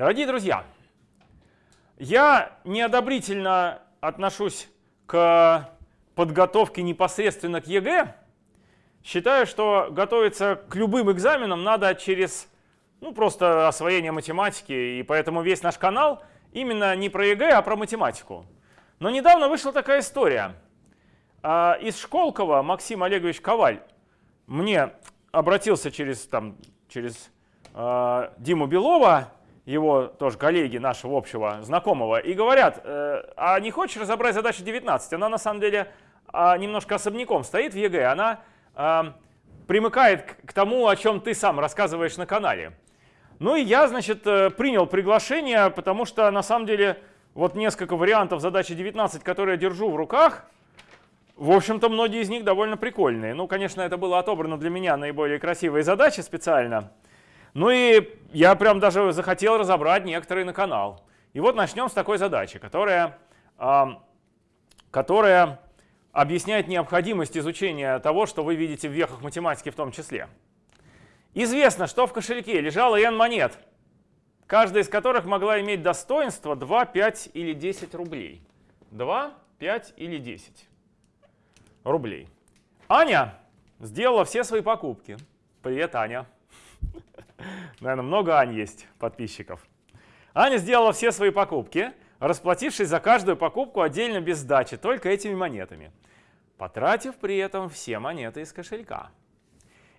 Дорогие друзья, я неодобрительно отношусь к подготовке непосредственно к ЕГЭ. Считаю, что готовиться к любым экзаменам надо через ну, просто освоение математики, и поэтому весь наш канал именно не про ЕГЭ, а про математику. Но недавно вышла такая история. А, из Школково Максим Олегович Коваль мне обратился через, там, через э, Диму Белова, его тоже коллеги нашего общего знакомого, и говорят, э, а не хочешь разобрать задачу 19? Она на самом деле э, немножко особняком стоит в ЕГЭ, она э, примыкает к, к тому, о чем ты сам рассказываешь на канале. Ну и я, значит, э, принял приглашение, потому что на самом деле вот несколько вариантов задачи 19, которые я держу в руках, в общем-то, многие из них довольно прикольные. Ну, конечно, это было отобрано для меня наиболее красивые задачи специально. Ну и я прям даже захотел разобрать некоторые на канал. И вот начнем с такой задачи, которая, которая объясняет необходимость изучения того, что вы видите в вехах математики в том числе. Известно, что в кошельке лежало n монет, каждая из которых могла иметь достоинство 2, 5 или 10 рублей. 2, 5 или 10 рублей. Аня сделала все свои покупки. Привет, Аня. Наверное, много Ань есть подписчиков. Аня сделала все свои покупки, расплатившись за каждую покупку отдельно без сдачи, только этими монетами, потратив при этом все монеты из кошелька.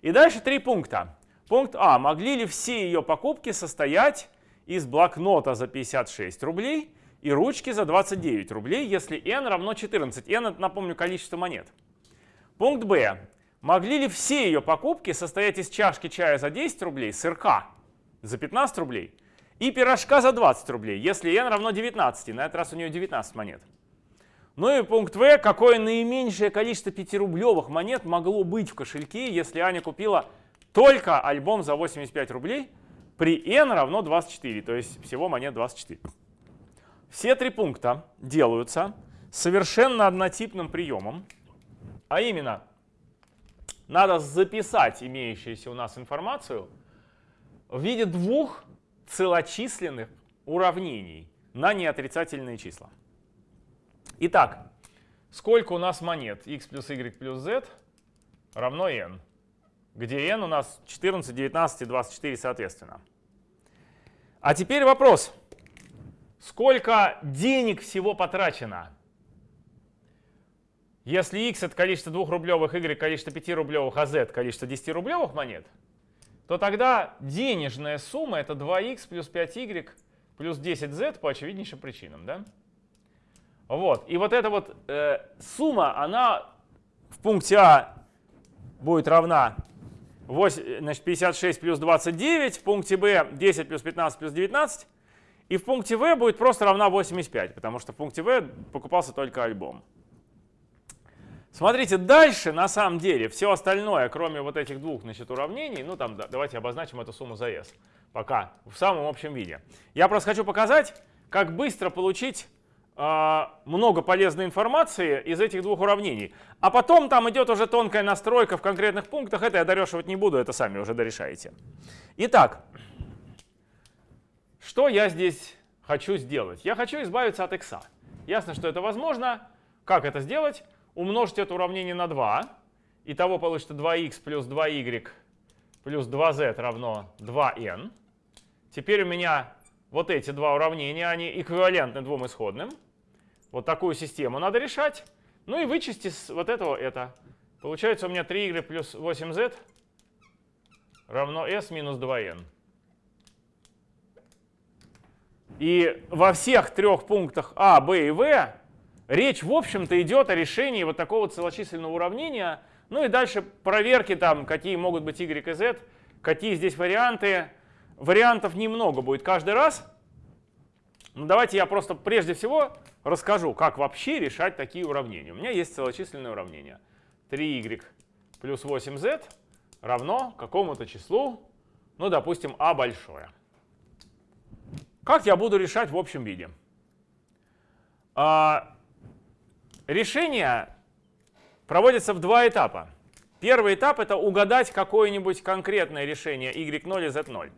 И дальше три пункта. Пункт А. Могли ли все ее покупки состоять из блокнота за 56 рублей и ручки за 29 рублей, если n равно 14. n это, напомню, количество монет. Пункт Б. Могли ли все ее покупки состоять из чашки чая за 10 рублей, сырка за 15 рублей и пирожка за 20 рублей, если n равно 19, на этот раз у нее 19 монет. Ну и пункт В. Какое наименьшее количество 5-рублевых монет могло быть в кошельке, если Аня купила только альбом за 85 рублей при n равно 24, то есть всего монет 24. Все три пункта делаются совершенно однотипным приемом, а именно надо записать имеющуюся у нас информацию в виде двух целочисленных уравнений на неотрицательные числа. Итак, сколько у нас монет x плюс y плюс z равно n, где n у нас 14, 19 и 24 соответственно. А теперь вопрос. Сколько денег всего потрачено? Если x это количество 2-рублевых, y количество 5-рублевых, а z количество 10-рублевых монет, то тогда денежная сумма это 2x плюс 5y плюс 10z по очевиднейшим причинам. Да? Вот. И вот эта вот э, сумма, она в пункте А будет равна 8, значит, 56 плюс 29, в пункте Б 10 плюс 15 плюс 19, и в пункте В будет просто равна 85, потому что в пункте В покупался только альбом. Смотрите, дальше на самом деле все остальное, кроме вот этих двух значит, уравнений, ну там да, давайте обозначим эту сумму за S пока в самом общем виде. Я просто хочу показать, как быстро получить э, много полезной информации из этих двух уравнений. А потом там идет уже тонкая настройка в конкретных пунктах. Это я дорешивать не буду, это сами уже дорешаете. Итак, что я здесь хочу сделать? Я хочу избавиться от x. Ясно, что это возможно. Как это сделать? Умножить это уравнение на 2. Итого получится 2х плюс 2y плюс 2z равно 2n. Теперь у меня вот эти два уравнения, они эквивалентны двум исходным. Вот такую систему надо решать. Ну и вычесть из вот этого это. Получается у меня 3y плюс 8z равно s минус 2n. И во всех трех пунктах А, Б и В речь, в общем-то, идет о решении вот такого целочисленного уравнения. Ну и дальше проверки там, какие могут быть y и z, какие здесь варианты. Вариантов немного будет каждый раз. Ну, давайте я просто прежде всего расскажу, как вообще решать такие уравнения. У меня есть целочисленное уравнение. 3y плюс 8z равно какому-то числу, ну, допустим, а большое. Как я буду решать в общем виде? А, решение проводится в два этапа. Первый этап — это угадать какое-нибудь конкретное решение y0 и z0.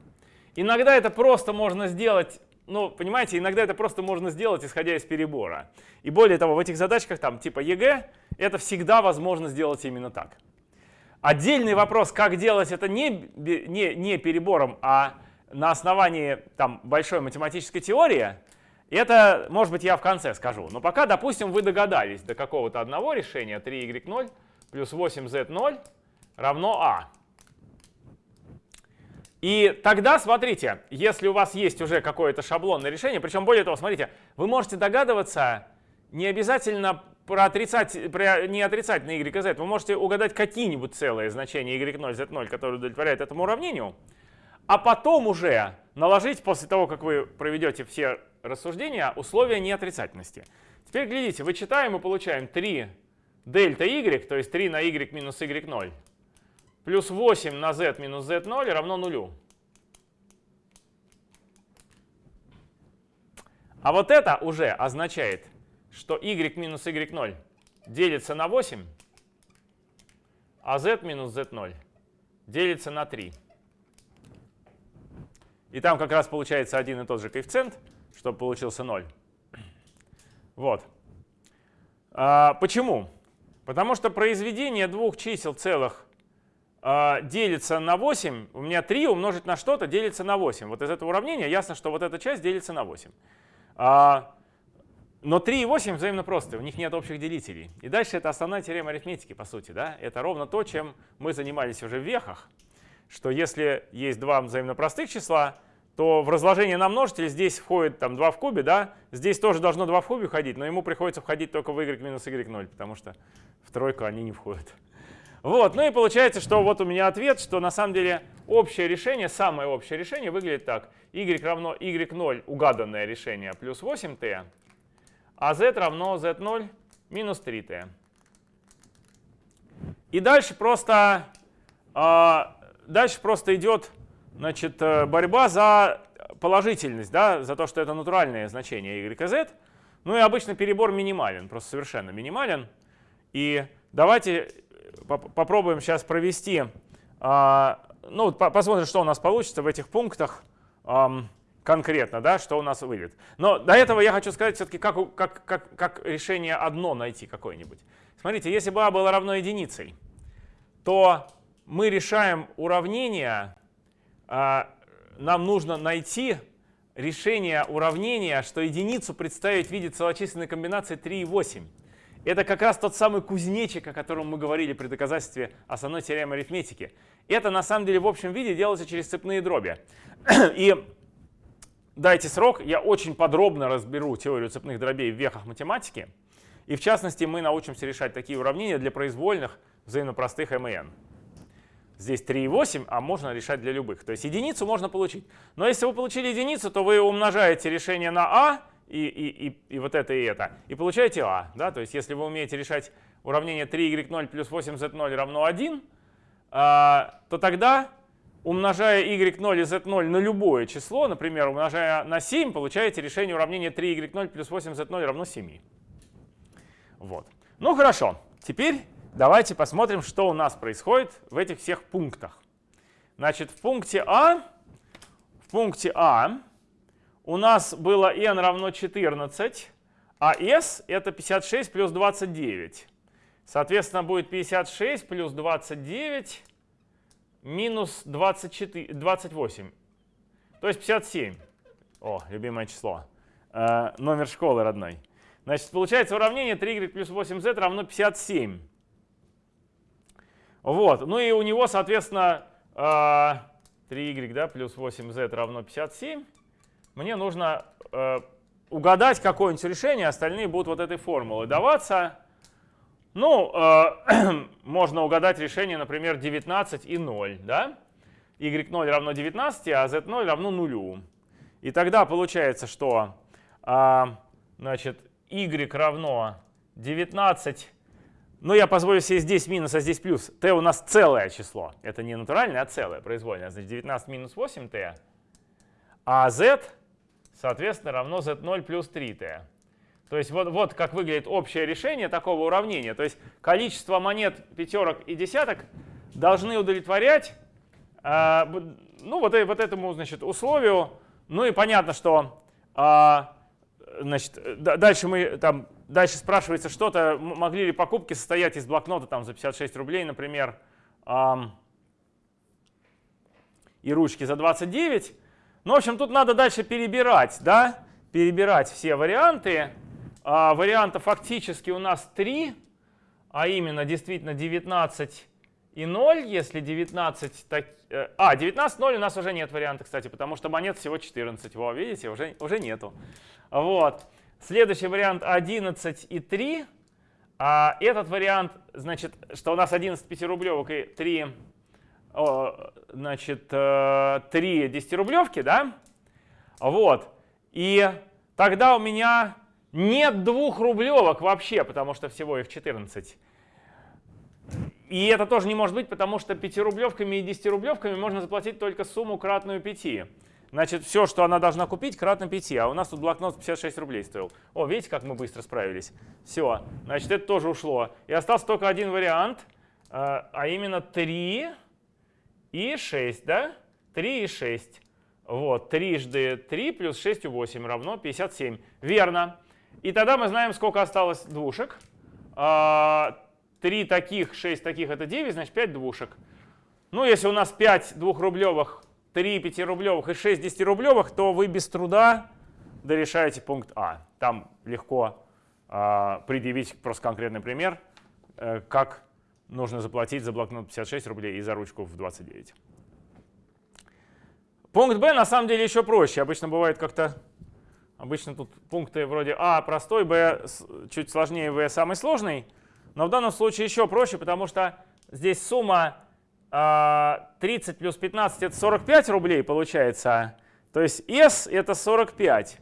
иногда это просто можно сделать, ну, понимаете, иногда это просто можно сделать, исходя из перебора. И более того, в этих задачках там типа ЕГЭ, это всегда возможно сделать именно так. Отдельный вопрос, как делать это не, не, не перебором, а на основании там, большой математической теории, это, может быть, я в конце скажу. Но пока, допустим, вы догадались до какого-то одного решения 3y0 плюс 8z0 равно а. И тогда, смотрите, если у вас есть уже какое-то шаблонное решение, причем более того, смотрите, вы можете догадываться не обязательно про, отрицать, про не отрицательные y и z, вы можете угадать какие-нибудь целые значения y0, z0, которые удовлетворяют этому уравнению, а потом уже наложить, после того, как вы проведете все рассуждения, условия неотрицательности. Теперь глядите, вычитаем и получаем 3 дельта y, то есть 3 на y минус y0, плюс 8 на z минус z0 равно нулю. А вот это уже означает, что y минус y0 делится на 8, а z минус z0 делится на 3. И там как раз получается один и тот же коэффициент, чтобы получился 0. Вот. А, почему? Потому что произведение двух чисел целых а, делится на 8. У меня 3 умножить на что-то делится на 8. Вот из этого уравнения ясно, что вот эта часть делится на 8. А, но 3 и 8 взаимно просты, у них нет общих делителей. И дальше это основная теорема арифметики, по сути. Да? Это ровно то, чем мы занимались уже в вехах, что если есть два взаимно простых числа, то в разложение на множитель здесь входит там 2 в кубе, да, здесь тоже должно 2 в кубе входить, но ему приходится входить только в y минус y0, потому что в тройку они не входят. Вот, ну и получается, что вот у меня ответ, что на самом деле общее решение, самое общее решение выглядит так. y равно y0, угаданное решение, плюс 8t, а z равно z0 минус 3t. И дальше просто, а, дальше просто идет Значит, э, борьба за положительность, да, за то, что это натуральное значение y и z. Ну и обычно перебор минимален, просто совершенно минимален. И давайте э, попробуем сейчас провести, а, ну, посмотрим, что у нас получится в этих пунктах конкретно, да, что у нас выйдет. Но до этого я хочу сказать все-таки, как, как, как, как решение одно найти какое-нибудь. Смотрите, если бы а было равно единицей, то мы решаем уравнение нам нужно найти решение уравнения, что единицу представить в виде целочисленной комбинации 3 и 8. Это как раз тот самый кузнечик, о котором мы говорили при доказательстве основной теоремы арифметики. Это на самом деле в общем виде делается через цепные дроби. И дайте срок, я очень подробно разберу теорию цепных дробей в вехах математики. И в частности мы научимся решать такие уравнения для произвольных взаимно простых МН. Здесь 3,8, а можно решать для любых. То есть единицу можно получить. Но если вы получили единицу, то вы умножаете решение на а, и, и, и, и вот это и это, и получаете а. Да? То есть если вы умеете решать уравнение 3y0 плюс 8z0 равно 1, а, то тогда, умножая y0 и z0 на любое число, например, умножая на 7, получаете решение уравнения 3y0 плюс 8z0 равно 7. Вот. Ну хорошо, теперь Давайте посмотрим, что у нас происходит в этих всех пунктах. Значит, в пункте А, в пункте А у нас было n равно 14, а s это 56 плюс 29. Соответственно, будет 56 плюс 29 минус 24, 28. То есть 57. О, любимое число. Э, номер школы родной. Значит, получается уравнение 3y плюс 8z равно 57. Вот. Ну и у него, соответственно, 3y а, да, плюс 8z равно 57. Мне нужно э, угадать какое-нибудь решение, остальные будут вот этой формулой даваться. Ну, э, можно угадать решение, например, 19 и 0. Да? y0 равно 19, а z0 равно 0. И тогда получается, что а, значит, y равно 19 ну, я позволю себе здесь минус, а здесь плюс. t у нас целое число. Это не натуральное, а целое, произвольное. Значит, 19 минус 8t. А z, соответственно, равно z0 плюс 3t. То есть вот, вот как выглядит общее решение такого уравнения. То есть количество монет пятерок и десяток должны удовлетворять, э, ну, вот, вот этому, значит, условию. Ну и понятно, что а, значит, дальше мы там, дальше спрашивается что-то, могли ли покупки состоять из блокнота там за 56 рублей, например, и ручки за 29. Ну, в общем, тут надо дальше перебирать, да, перебирать все варианты. А, вариантов фактически у нас 3, а именно действительно 19 и 0, если 19... Так, э, а, 19, 0 у нас уже нет варианта, кстати, потому что монет всего 14. Во, видите, уже, уже нету. Вот. Следующий вариант 11 и 3. А этот вариант, значит, что у нас 11 5-рублевок и 3, о, значит, 3 э, 10-рублевки, да? Вот. И тогда у меня нет двух рублевок вообще, потому что всего их 14. И это тоже не может быть, потому что 5-рублевками и 10-рублевками можно заплатить только сумму кратную 5. Значит, все, что она должна купить, кратно 5. А у нас тут блокнот 56 рублей стоил. О, видите, как мы быстро справились? Все, значит, это тоже ушло. И остался только один вариант, а, а именно 3 и 6, да? 3 и 6. Вот, трижды 3 плюс 6 и 8 равно 57. Верно. И тогда мы знаем, сколько осталось двушек. 3 а, таких, 6 таких — это 9, значит 5 двушек. Ну, если у нас 5 двухрублевых 3 5-рублевых и 6 10-рублевых, то вы без труда дорешаете пункт А. Там легко э, предъявить просто конкретный пример, э, как нужно заплатить за блокнот 56 рублей и за ручку в 29. Пункт Б на самом деле еще проще. Обычно бывает как-то... Обычно тут пункты вроде А простой, Б чуть сложнее, В самый сложный. Но в данном случае еще проще, потому что здесь сумма 30 а, плюс 15 это 45 рублей получается. То есть S это 45.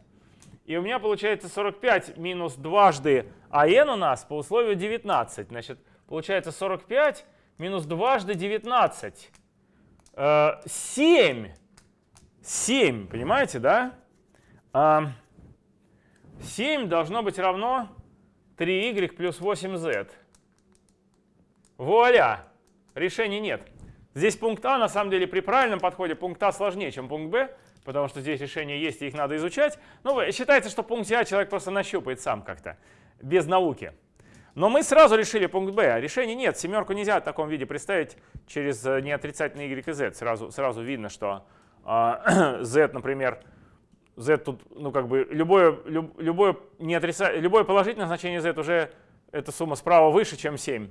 И у меня получается 45 минус дважды АН у нас по условию 19. Значит, получается 45 минус дважды 19. 7. 7, понимаете, да? 7 должно быть равно 3y плюс 8z. Вуаля! Решений нет. Здесь пункт А, на самом деле, при правильном подходе пункт А сложнее, чем пункт Б, потому что здесь решения есть, и их надо изучать. Но считается, что пункт А человек просто нащупает сам как-то, без науки. Но мы сразу решили пункт Б. Решений нет. Семерку нельзя в таком виде представить через э, неотрицательный y и z. Сразу, сразу видно, что э, z, например, z тут, ну как бы, любое, люб, любое, неотрица... любое положительное значение z уже эта сумма справа выше, чем 7.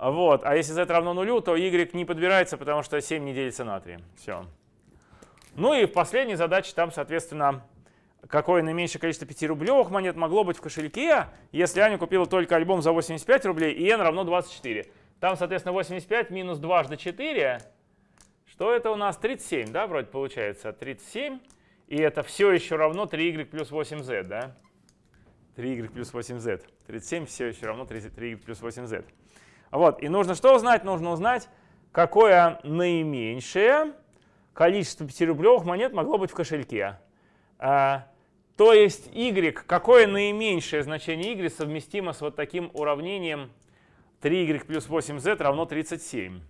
Вот. А если z равно нулю, то y не подбирается, потому что 7 не делится на 3. Все. Ну и в последней задаче там, соответственно, какое наименьшее количество 5-рублевых монет могло быть в кошельке, если Аня купила только альбом за 85 рублей и n равно 24. Там, соответственно, 85 минус дважды 4. Что это у нас? 37, да, вроде получается? 37. И это все еще равно 3y плюс 8z, да? 3y плюс 8z. 37 все еще равно 3y плюс 8z. Вот. И нужно что узнать? Нужно узнать, какое наименьшее количество 5-рублевых монет могло быть в кошельке. А, то есть y, какое наименьшее значение y совместимо с вот таким уравнением 3y плюс 8z равно 37.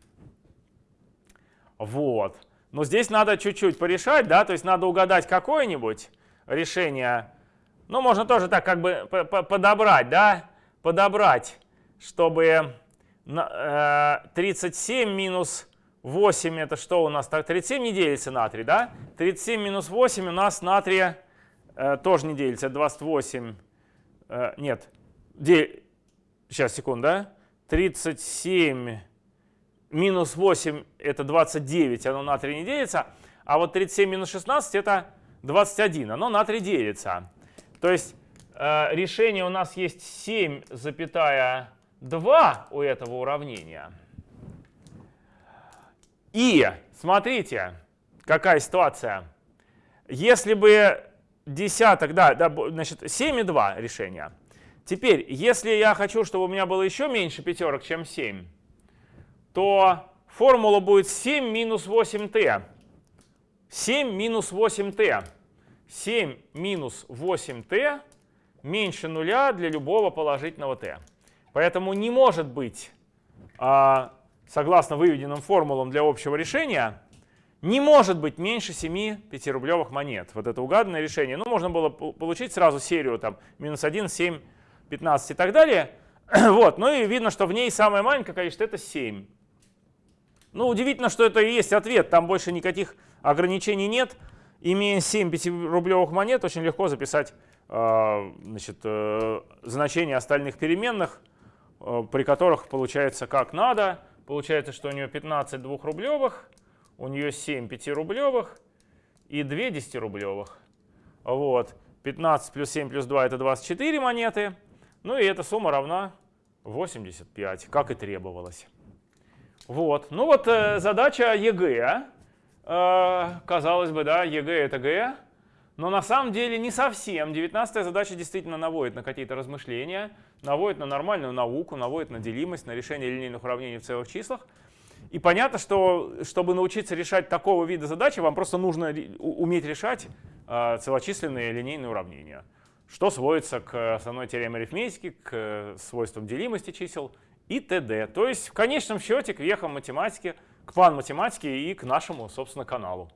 Вот. Но здесь надо чуть-чуть порешать, да, то есть надо угадать какое-нибудь решение. Ну, можно тоже так как бы подобрать, да, подобрать, чтобы 37 э, минус 8 это что у нас? Так, 37 не делится на 3, да? 37 минус 8 у нас на 3 э, тоже не делится, 28. Э, нет, де... сейчас, секунду, да? 37 минус 8 это 29, оно на 3 не делится. А вот 37 минус 16 это 21, оно на 3 делится. То есть э, решение у нас есть 7, запятая 2 у этого уравнения. И смотрите, какая ситуация. Если бы десяток, да, да значит 7 и 2 решения. Теперь, если я хочу, чтобы у меня было еще меньше пятерок, чем 7, то формула будет 7 минус 8t. 7 минус 8t. 7 минус 8t меньше нуля для любого положительного t. Поэтому не может быть, а, согласно выведенным формулам для общего решения, не может быть меньше 7 5-рублевых монет. Вот это угаданное решение. Ну, можно было получить сразу серию там минус 1, 7, 15 и так далее. вот, ну и видно, что в ней самое маленькое количество это 7. Ну, удивительно, что это и есть ответ. Там больше никаких ограничений нет. Имея 7 5-рублевых монет, очень легко записать э, значит, э, значение остальных переменных, при которых получается как надо. Получается, что у нее 15 двухрублевых, у нее 7 5-рублевых и 2 10-рублевых. Вот. 15 плюс 7 плюс 2 это 24 монеты. Ну и эта сумма равна 85, как и требовалось. Вот. Ну вот э, задача ЕГЭ. Э, казалось бы, да, ЕГЭ это ГЭ. Но на самом деле не совсем. 19 задача действительно наводит на какие-то размышления, наводит на нормальную науку, наводит на делимость, на решение линейных уравнений в целых числах. И понятно, что чтобы научиться решать такого вида задачи, вам просто нужно уметь решать э, целочисленные линейные уравнения что сводится к основной теореме арифметики, к свойствам делимости чисел и т.д. То есть в конечном счете к вехам математики, к план математики и к нашему, собственно, каналу.